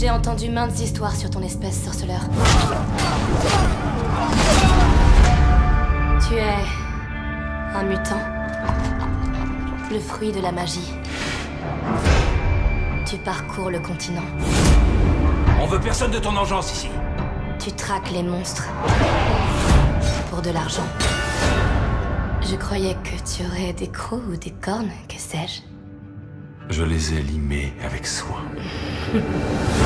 J'ai entendu maintes histoires sur ton espèce, sorceleur. Tu es un mutant. Le fruit de la magie. Tu parcours le continent. On veut personne de ton engeance ici. Tu traques les monstres. Pour de l'argent. Je croyais que tu aurais des crocs ou des cornes, que sais-je. Je les ai limés avec soin.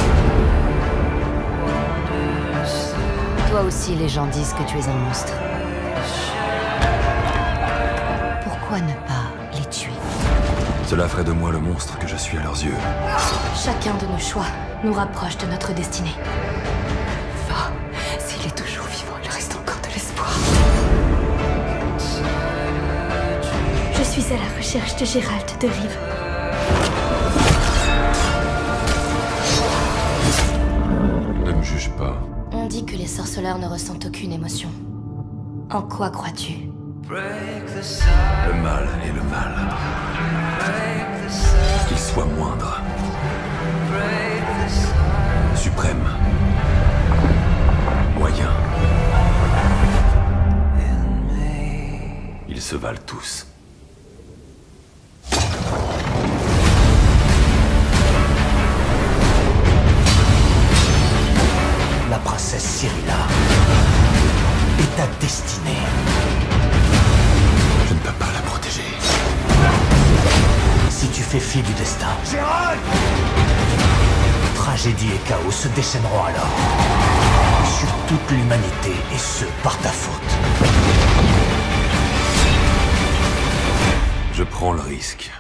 Toi aussi, les gens disent que tu es un monstre. Pourquoi ne pas les tuer? Cela ferait de moi le monstre que je suis à leurs yeux. Chacun de nos choix nous rapproche de notre destinée. Va, s'il est toujours vivant, il reste encore de l'espoir. Je suis à la recherche de Gérald de Rive. Dit que les sorceleurs ne ressentent aucune émotion. En quoi crois-tu? Le mal est le mal. Qu'il soit moindre. Suprême. Moyen. Ils se valent tous. Ta destinée. Je ne peux pas la protéger. Si tu fais fi du destin, Gérald tragédie et chaos se déchaîneront alors. Sur toute l'humanité, et ce, par ta faute. Je prends le risque.